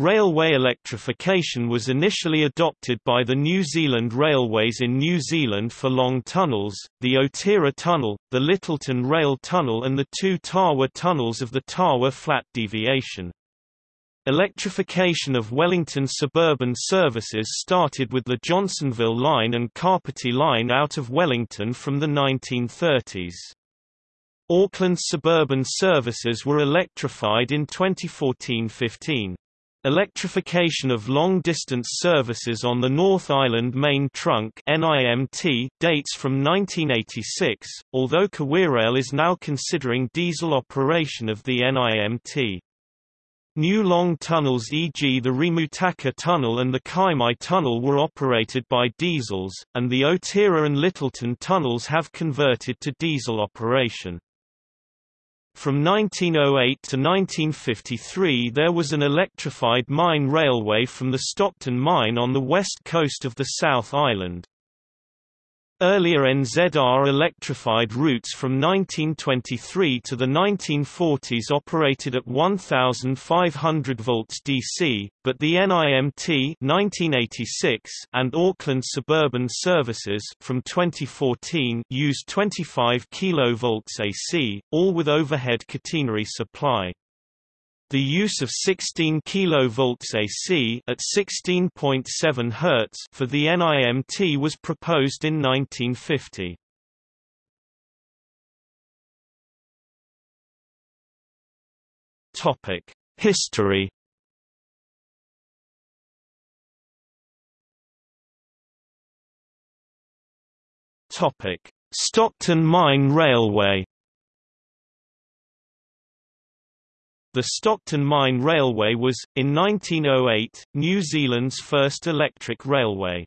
Railway electrification was initially adopted by the New Zealand Railways in New Zealand for long tunnels, the Otira Tunnel, the Lyttelton Rail Tunnel and the two Tawa tunnels of the Tawa Flat Deviation. Electrification of Wellington suburban services started with the Johnsonville Line and Kapiti Line out of Wellington from the 1930s. Auckland suburban services were electrified in 2014-15. Electrification of long-distance services on the North Island Main Trunk NIMT dates from 1986, although KiwiRail is now considering diesel operation of the NIMT. New long tunnels e.g. the Rimutaka Tunnel and the Kaimai Tunnel were operated by diesels, and the Otira and Lyttelton tunnels have converted to diesel operation. From 1908 to 1953 there was an electrified mine railway from the Stockton mine on the west coast of the South Island. Earlier NZR electrified routes from 1923 to the 1940s operated at 1500 volts DC, but the NIMT 1986 and Auckland Suburban Services from 2014 used 25 kV AC, all with overhead catenary supply. The use of 16 kV AC at 16.7 Hz for the NIMT was proposed in 1950. Topic: History. Topic: Stockton Mine Railway The Stockton Mine Railway was, in 1908, New Zealand's first electric railway.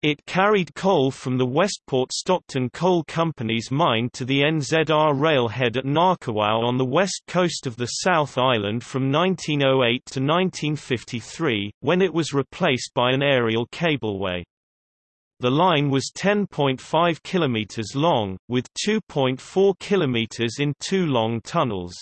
It carried coal from the Westport Stockton Coal Company's mine to the NZR railhead at Ngakawau on the west coast of the South Island from 1908 to 1953, when it was replaced by an aerial cableway. The line was 10.5 km long, with 2.4 km in two long tunnels.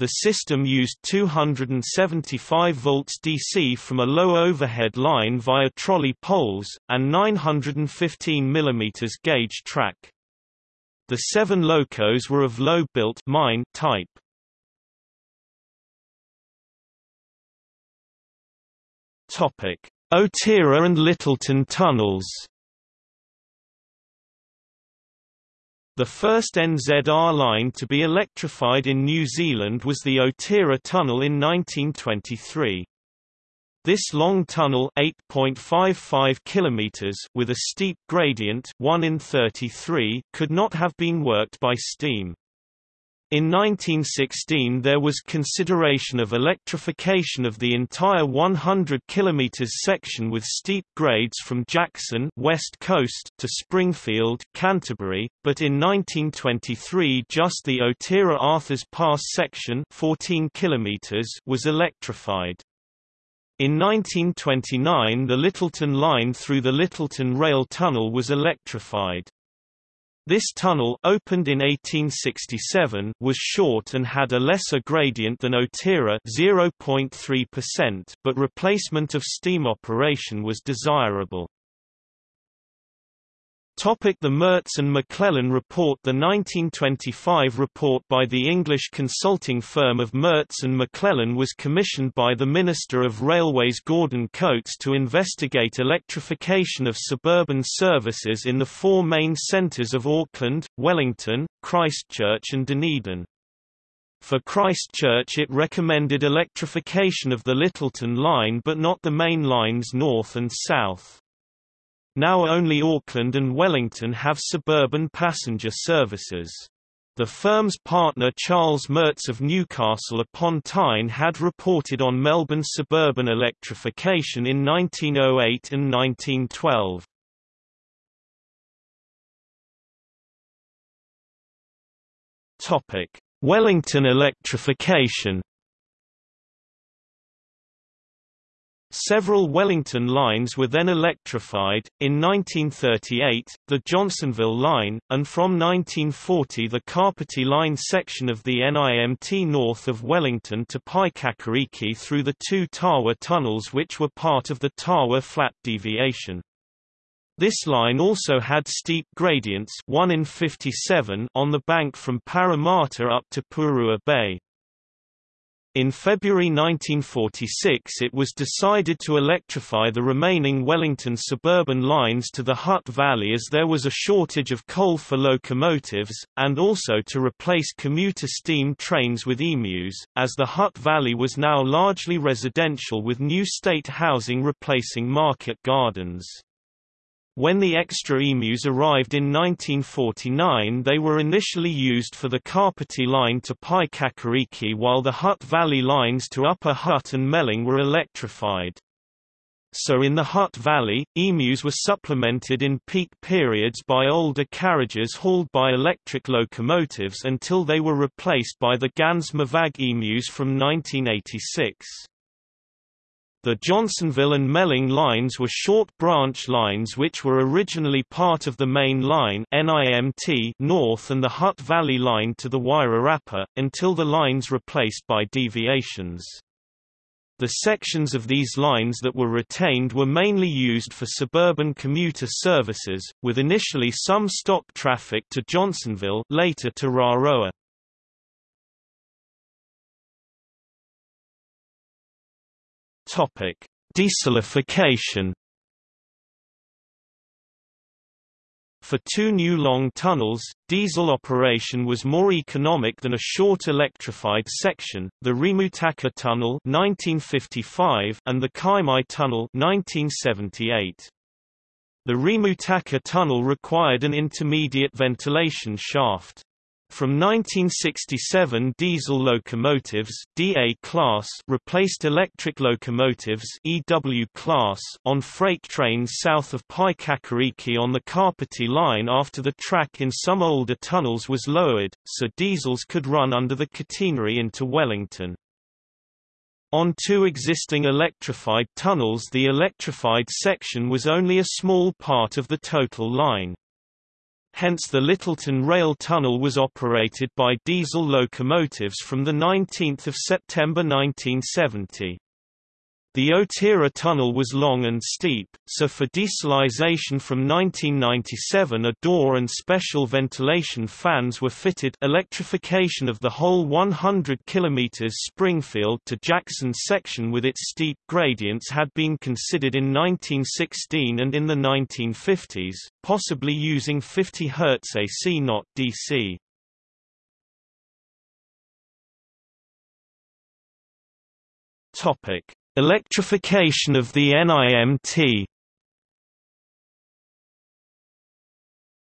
The system used 275 volts DC from a low overhead line via trolley poles, and 915 mm gauge track. The seven locos were of low-built mine type. Otira and Lyttelton tunnels The first NZR line to be electrified in New Zealand was the Otira Tunnel in 1923. This long tunnel 8.55 kilometers with a steep gradient 1 in 33 could not have been worked by steam. In 1916 there was consideration of electrification of the entire 100 km section with steep grades from Jackson west coast to Springfield Canterbury, but in 1923 just the Otira Arthurs Pass section 14 km was electrified. In 1929 the Lyttelton line through the Lyttelton Rail Tunnel was electrified. This tunnel opened in 1867 was short and had a lesser gradient than Otira 0.3%, but replacement of steam operation was desirable. Topic the Merz and McLellan Report The 1925 report by the English consulting firm of Merz and McLellan was commissioned by the Minister of Railways Gordon Coates to investigate electrification of suburban services in the four main centres of Auckland, Wellington, Christchurch and Dunedin. For Christchurch it recommended electrification of the Lyttelton line but not the main lines north and south. Now only Auckland and Wellington have suburban passenger services. The firm's partner Charles Merz of Newcastle upon Tyne had reported on Melbourne suburban electrification in 1908 and 1912. Wellington electrification Several Wellington lines were then electrified, in 1938, the Johnsonville line, and from 1940 the Kapiti line section of the NIMT north of Wellington to Paekakariki through the two Tawa tunnels which were part of the Tawa Flat Deviation. This line also had steep gradients 1 in 57 on the bank from Paremata up to Pukerua Bay. In February 1946 it was decided to electrify the remaining Wellington suburban lines to the Hutt Valley as there was a shortage of coal for locomotives, and also to replace commuter steam trains with emus, as the Hutt Valley was now largely residential with new state housing replacing market gardens. When the extra emus arrived in 1949 they were initially used for the Kapiti line to Paekakariki while the Hutt Valley lines to Upper Hutt and Melling were electrified. So in the Hutt Valley, emus were supplemented in peak periods by older carriages hauled by electric locomotives until they were replaced by the Ganz Mavag emus from 1986. The Johnsonville and Melling lines were short branch lines which were originally part of the main line NIMT north and the Hutt Valley line to the Wairarapa, until the lines replaced by deviations. The sections of these lines that were retained were mainly used for suburban commuter services, with initially some stock traffic to Johnsonville later to Raroa. Topic: Dieselification. For two new long tunnels, diesel operation was more economic than a short electrified section, the Rimutaka Tunnel 1955 and the Kaimai Tunnel 1978. The Rimutaka Tunnel required an intermediate ventilation shaft. From 1967 diesel locomotives DA class replaced electric locomotives EW class on freight trains south of Paekakariki on the Kapiti line after the track in some older tunnels was lowered, so diesels could run under the catenary into Wellington. On two existing electrified tunnels the electrified section was only a small part of the total line. Hence the Lyttelton Rail Tunnel was operated by diesel locomotives from 19 September 1970. The Otira tunnel was long and steep, so for dieselization from 1997 a door and special ventilation fans were fitted electrification of the whole 100 km Springfield to Jackson section with its steep gradients had been considered in 1916 and in the 1950s, possibly using 50 Hz AC not DC. Topic Electrification of the NIMT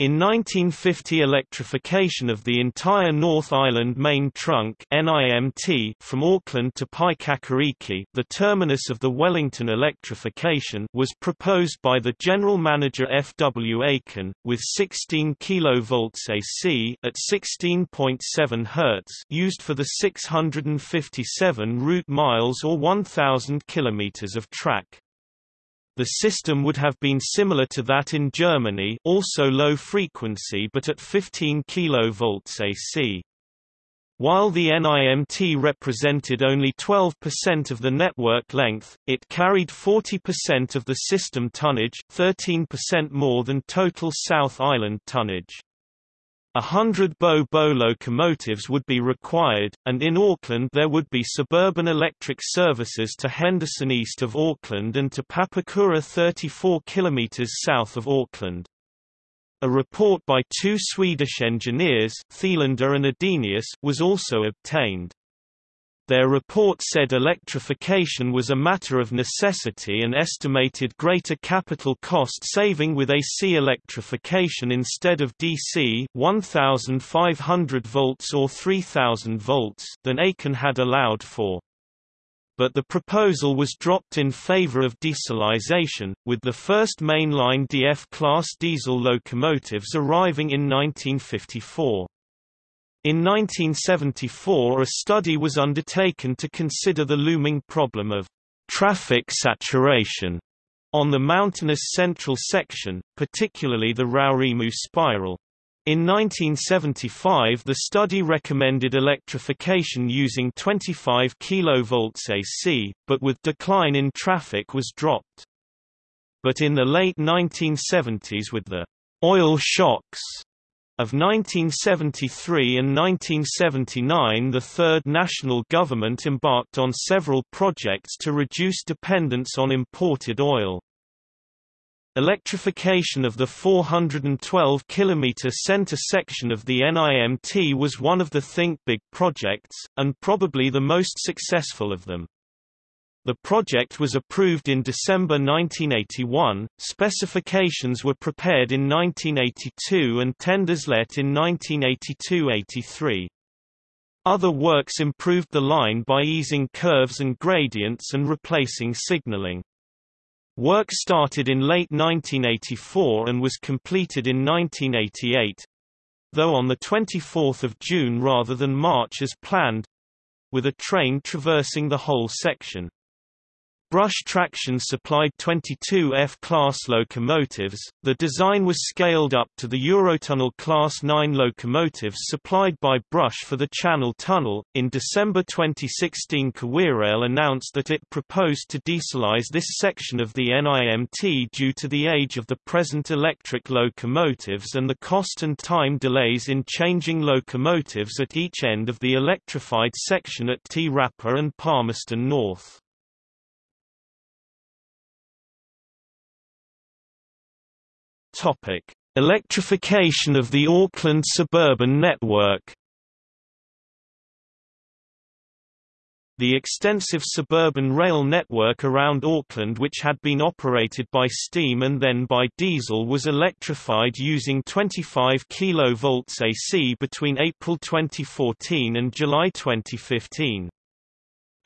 In 1950 electrification of the entire North Island Main Trunk NIMT from Auckland to Paekakariki the terminus of the Wellington electrification was proposed by the General Manager F. W. Aickin, with 16 kV AC at 16.7 Hz used for the 657 route miles or 1,000 km of track. The system would have been similar to that in Germany also low frequency but at 15 kV AC. While the NIMT represented only 12% of the network length, it carried 40% of the system tonnage 13% more than total South Island tonnage. A hundred Bo-Bo locomotives would be required, and in Auckland there would be suburban electric services to Henderson east of Auckland and to Papakura 34 km south of Auckland. A report by two Swedish engineers Thielander and Adenius was also obtained. Their report said electrification was a matter of necessity and estimated greater capital cost saving with AC electrification instead of DC 1500 volts or 3000 volts than Aickin had allowed for but the proposal was dropped in favor of dieselization, with the first mainline DF-class diesel locomotives arriving in 1954. In 1974 a study was undertaken to consider the looming problem of traffic saturation on the mountainous central section, particularly the Raurimu spiral. In 1975 the study recommended electrification using 25 kV AC, but with decline in traffic was dropped. But in the late 1970s with the oil shocks of 1973 and 1979 the third national government embarked on several projects to reduce dependence on imported oil. Electrification of the 412 km center section of the NIMT was one of the Think Big projects, and probably the most successful of them. The project was approved in December 1981, specifications were prepared in 1982 and tenders let in 1982–83. Other works improved the line by easing curves and gradients and replacing signaling. Work started in late 1984 and was completed in 1988 though on 24 June rather than March as planned with a train traversing the whole section. Brush traction supplied 22 F-class locomotives. The design was scaled up to the Eurotunnel Class 9 locomotives supplied by Brush for the Channel Tunnel. In December 2016, KiwiRail announced that it proposed to dieselize this section of the NIMT due to the age of the present electric locomotives and the cost and time delays in changing locomotives at each end of the electrified section at Rapa and Palmerston North. Topic: Electrification of the Auckland suburban network. The extensive suburban rail network around Auckland which had been operated by steam and then by diesel was electrified using 25 kV AC between April 2014 and July 2015.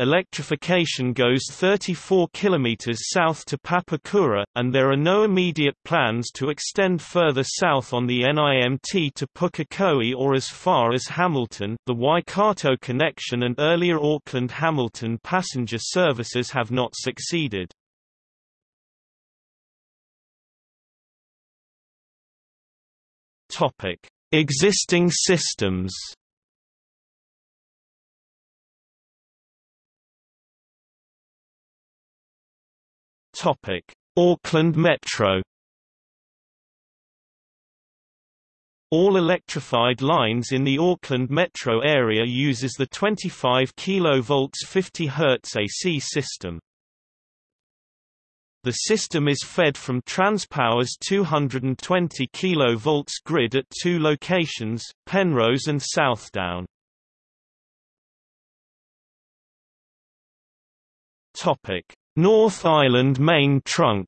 Electrification goes 34 km south to Papakura, and there are no immediate plans to extend further south on the NIMT to Pukekohe or as far as Hamilton the Waikato connection and earlier Auckland-Hamilton passenger services have not succeeded. Existing systems Topic: Auckland Metro. All electrified lines in the Auckland metro area uses the 25 kV 50 Hz AC system. The system is fed from Transpower's 220 kV grid at two locations, Penrose and Southdown. Topic: North Island Main Trunk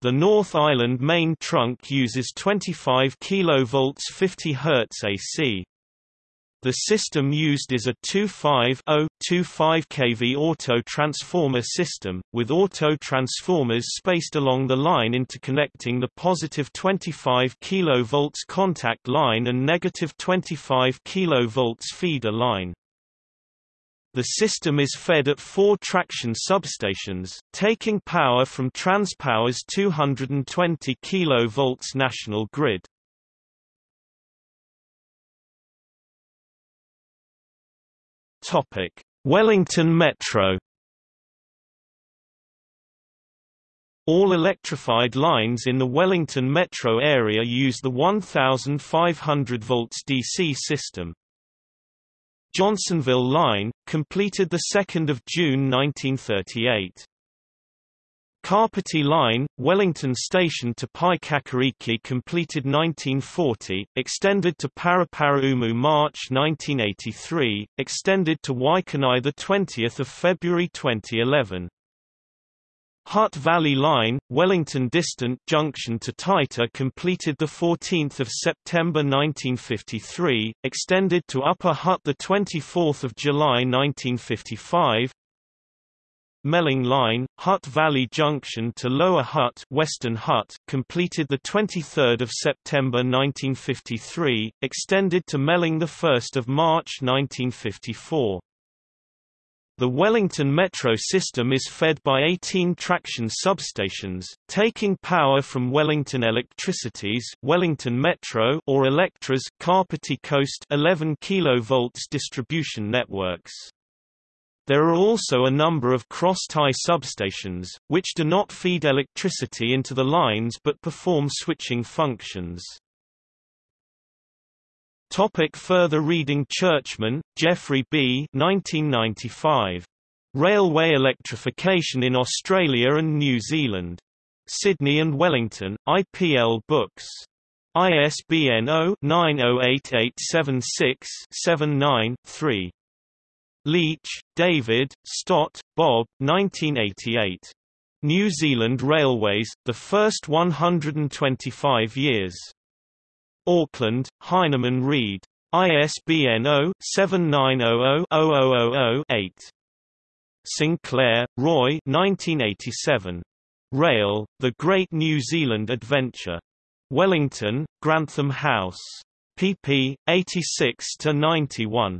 The North Island main trunk uses 25 kV 50 Hz AC. The system used is a 2.5 25 kV auto transformer system, with auto transformers spaced along the line interconnecting the positive 25 kV contact line and negative 25 kV feeder line. The system is fed at four traction substations, taking power from Transpower's 220 kV national grid. Topic: Wellington Metro. All electrified lines in the Wellington metro area use the 1500 volts DC system. Johnsonville Line, completed 2 June 1938. Kapiti Line, Wellington Station to Paekakariki completed 1940, extended to Paraparaumu March 1983, extended to Waikanae 20 February 2011. Hutt Valley Line, Wellington Distant Junction to Taita completed 14 September 1953, extended to Upper Hutt 24 July 1955, Melling Line, Hutt Valley Junction to Lower Hutt, Western Hutt, completed the 23rd of September 1953, extended to Melling the 1st of March 1954. The Wellington Metro system is fed by 18 traction substations, taking power from Wellington Electricity's Wellington Metro or Electra's Kapiti Coast 11 kV distribution networks. There are also a number of cross-tie substations, which do not feed electricity into the lines but perform switching functions. Topic further reading Churchman, Geoffrey B. 1995. Railway Electrification in Australia and New Zealand. Sydney and Wellington, IPL Books. ISBN 0-908876-79-3. Leitch, David, Stott, Bob, 1988. New Zealand Railways, The First 125 Years. Auckland, Heinemann Reid. ISBN 0-7900-0000-8. Sinclair, Roy 1987. Rail, The Great New Zealand Adventure. Wellington, Grantham House. pp. 86–91.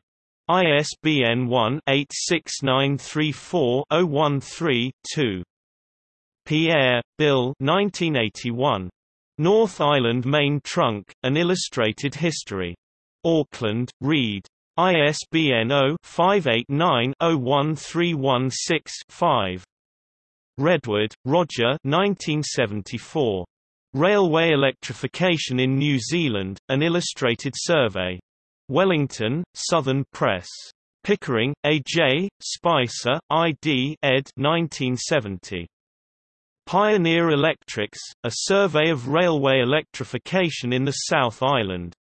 ISBN 1-86934-013-2. Pierre, Bill 1981. North Island Main Trunk, An Illustrated History. Auckland, Reid. ISBN 0-589-01316-5. Redwood, Roger 1974. Railway Electrification in New Zealand, An Illustrated Survey. Wellington, Southern Press. Pickering, A. J., Spicer, I. D. ed. 1970. Pioneer Electrics, a survey of railway electrification in the South Island.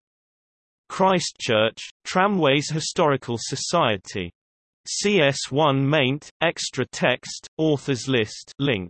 Christchurch, Tramways Historical Society. CS1 maint, extra text, authors list link.